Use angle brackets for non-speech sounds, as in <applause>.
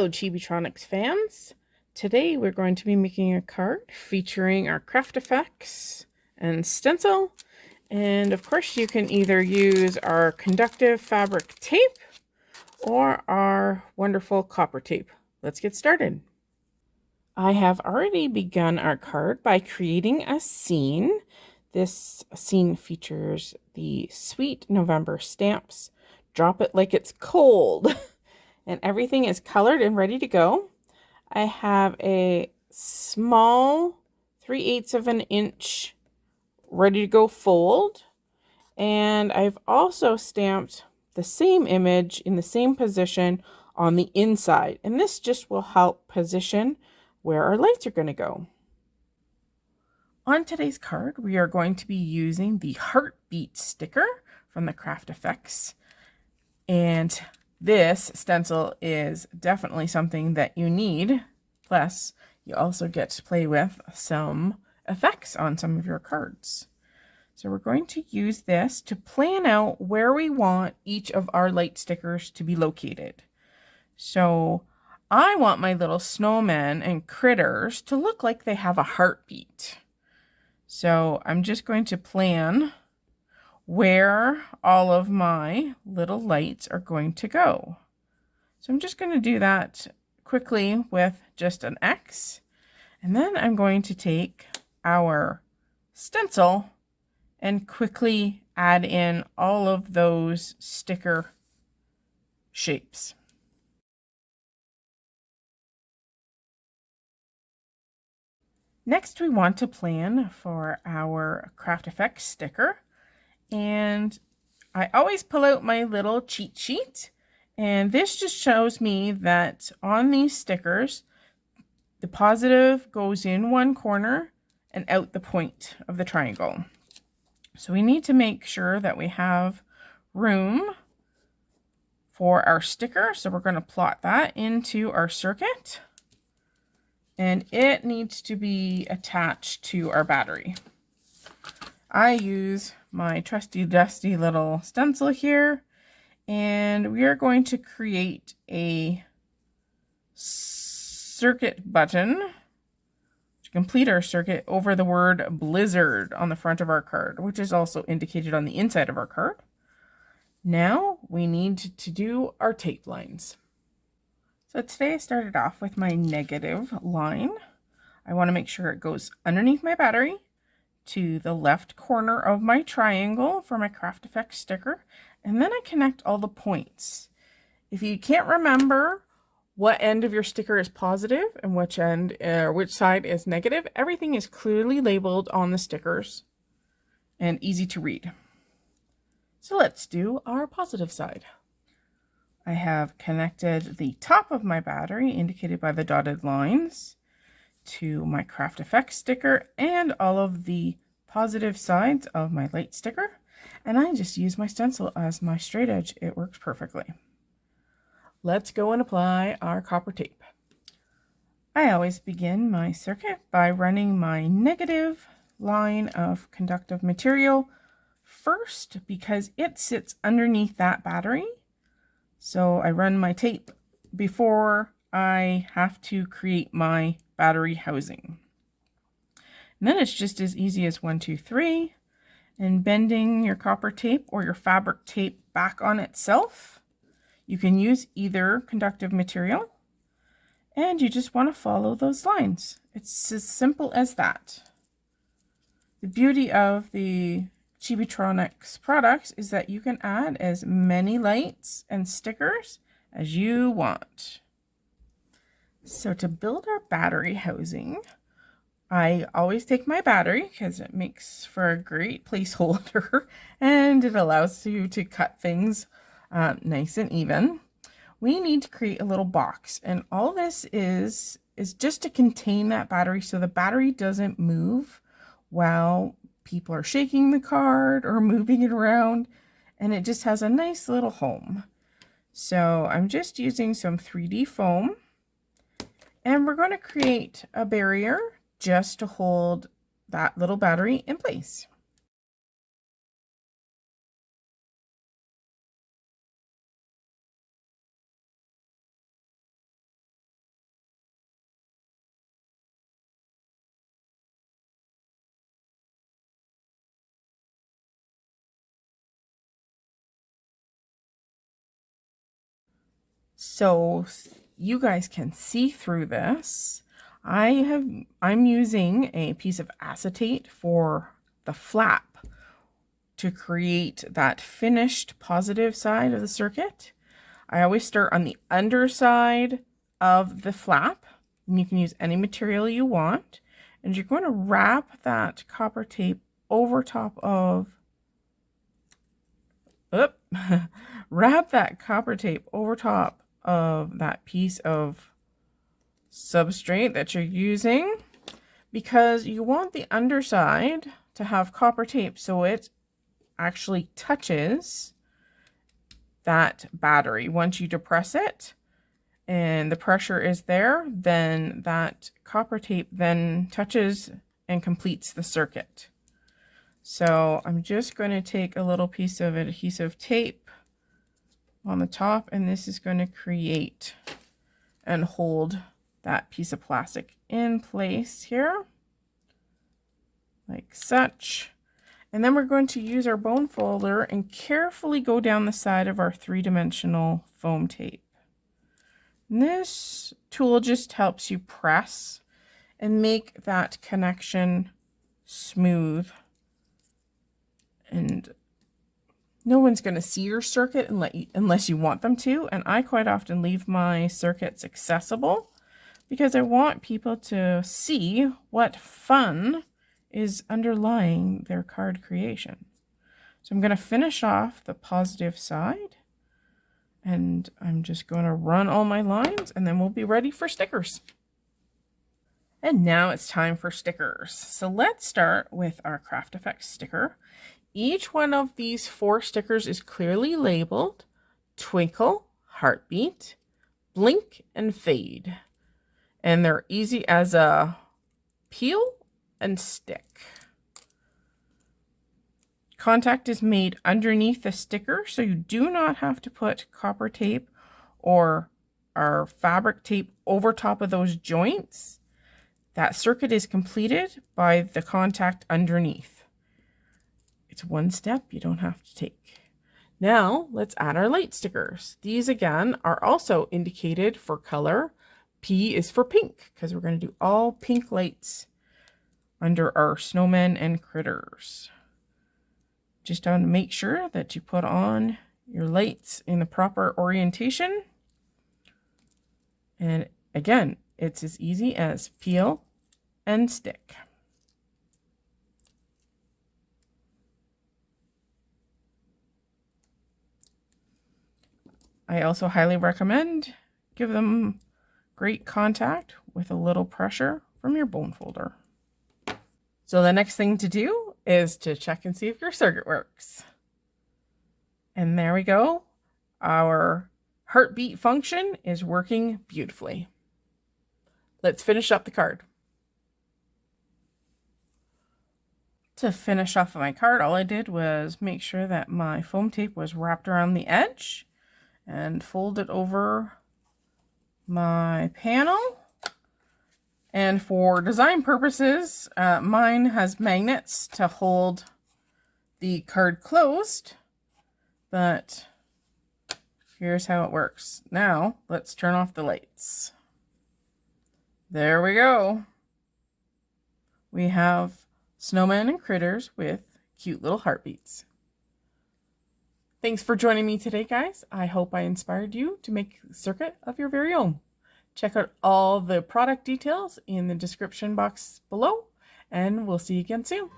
Hello Chibitronics fans! Today we're going to be making a card featuring our craft effects and stencil and of course you can either use our conductive fabric tape or our wonderful copper tape. Let's get started. I have already begun our card by creating a scene. This scene features the Sweet November stamps. Drop it like it's cold. <laughs> and everything is colored and ready to go. I have a small 3 eighths of an inch ready to go fold. And I've also stamped the same image in the same position on the inside. And this just will help position where our lights are going to go. On today's card, we are going to be using the heartbeat sticker from the Craft Effects. And this stencil is definitely something that you need. Plus, you also get to play with some effects on some of your cards. So we're going to use this to plan out where we want each of our light stickers to be located. So I want my little snowmen and critters to look like they have a heartbeat. So I'm just going to plan where all of my little lights are going to go. So I'm just going to do that quickly with just an X. And then I'm going to take our stencil and quickly add in all of those sticker shapes. Next, we want to plan for our Craft Effects sticker. And I always pull out my little cheat sheet. And this just shows me that on these stickers, the positive goes in one corner and out the point of the triangle. So we need to make sure that we have room for our sticker. So we're going to plot that into our circuit. And it needs to be attached to our battery. I use my trusty dusty little stencil here and we are going to create a circuit button to complete our circuit over the word blizzard on the front of our card which is also indicated on the inside of our card. Now we need to do our tape lines. So today I started off with my negative line. I want to make sure it goes underneath my battery to the left corner of my triangle for my Craft Effects sticker, and then I connect all the points. If you can't remember what end of your sticker is positive and which end or uh, which side is negative, everything is clearly labeled on the stickers and easy to read. So let's do our positive side. I have connected the top of my battery, indicated by the dotted lines, to my Craft Effects sticker and all of the positive sides of my light sticker. And I just use my stencil as my straight edge. It works perfectly. Let's go and apply our copper tape. I always begin my circuit by running my negative line of conductive material first because it sits underneath that battery. So I run my tape before I have to create my battery housing. And then it's just as easy as one, two, three, and bending your copper tape or your fabric tape back on itself. You can use either conductive material, and you just want to follow those lines. It's as simple as that. The beauty of the Chibitronics products is that you can add as many lights and stickers as you want. So to build our battery housing, I always take my battery because it makes for a great placeholder <laughs> and it allows you to cut things uh, nice and even. We need to create a little box and all this is is just to contain that battery so the battery doesn't move while people are shaking the card or <laughs> moving it around and it just has a nice little home. So I'm just using some 3D foam and we're going to create a barrier just to hold that little battery in place. So you guys can see through this. I have, I'm using a piece of acetate for the flap to create that finished positive side of the circuit. I always start on the underside of the flap. And you can use any material you want. And you're going to wrap that copper tape over top of, oop, <laughs> wrap that copper tape over top of that piece of substrate that you're using because you want the underside to have copper tape so it actually touches that battery. Once you depress it and the pressure is there, then that copper tape then touches and completes the circuit. So I'm just going to take a little piece of adhesive tape on the top and this is going to create and hold that piece of plastic in place here like such. And then we're going to use our bone folder and carefully go down the side of our three-dimensional foam tape. And this tool just helps you press and make that connection smooth. And no one's going to see your circuit unless you want them to. And I quite often leave my circuits accessible because I want people to see what fun is underlying their card creation. So I'm going to finish off the positive side and I'm just going to run all my lines and then we'll be ready for stickers. And now it's time for stickers. So let's start with our Craft Effects sticker. Each one of these four stickers is clearly labeled Twinkle, Heartbeat, Blink, and Fade. And they're easy as a peel and stick. Contact is made underneath the sticker, so you do not have to put copper tape or our fabric tape over top of those joints. That circuit is completed by the contact underneath. It's one step you don't have to take. Now let's add our light stickers. These again are also indicated for color. P is for pink because we're going to do all pink lights under our snowmen and critters. Just want to make sure that you put on your lights in the proper orientation. And again, it's as easy as peel and stick. I also highly recommend give them great contact with a little pressure from your bone folder. So the next thing to do is to check and see if your circuit works. And there we go. Our heartbeat function is working beautifully. Let's finish up the card. To finish off my card, all I did was make sure that my foam tape was wrapped around the edge and fold it over my panel and for design purposes, uh, mine has magnets to hold the card closed, but here's how it works. Now, let's turn off the lights. There we go. We have snowmen and critters with cute little heartbeats. Thanks for joining me today, guys. I hope I inspired you to make circuit of your very own. Check out all the product details in the description box below, and we'll see you again soon.